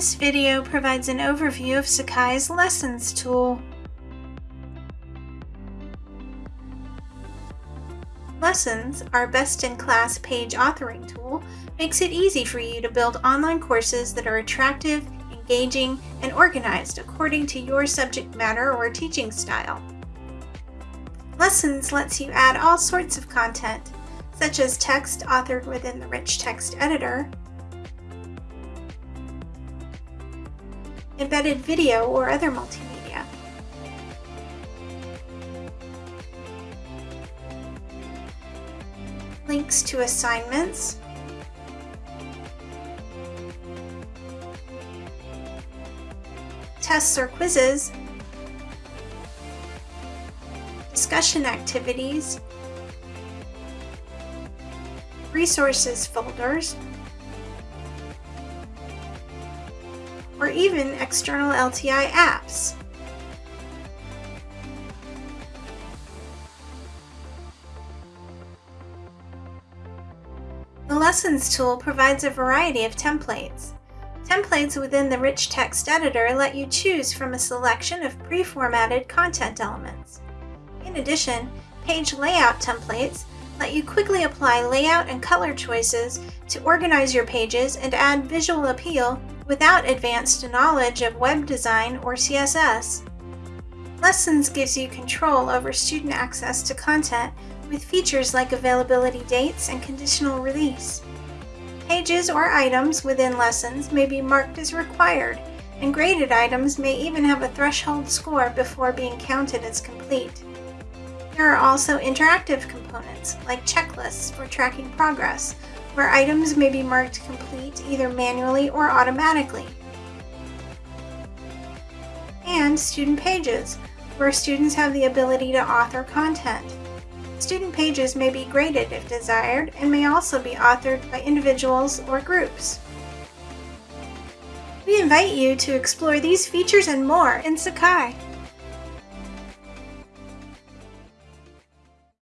This video provides an overview of Sakai's Lessons tool. Lessons, our best-in-class page authoring tool, makes it easy for you to build online courses that are attractive, engaging, and organized according to your subject matter or teaching style. Lessons lets you add all sorts of content, such as text authored within the Rich Text Editor, embedded video, or other multimedia. Links to assignments, tests or quizzes, discussion activities, resources folders, or even external LTI apps. The Lessons tool provides a variety of templates. Templates within the Rich Text Editor let you choose from a selection of pre-formatted content elements. In addition, page layout templates let you quickly apply layout and color choices to organize your pages and add visual appeal without advanced knowledge of web design or CSS. Lessons gives you control over student access to content with features like availability dates and conditional release. Pages or items within lessons may be marked as required, and graded items may even have a threshold score before being counted as complete. There are also interactive components, like checklists for tracking progress, where items may be marked complete either manually or automatically. And student pages, where students have the ability to author content. Student pages may be graded if desired and may also be authored by individuals or groups. We invite you to explore these features and more in Sakai.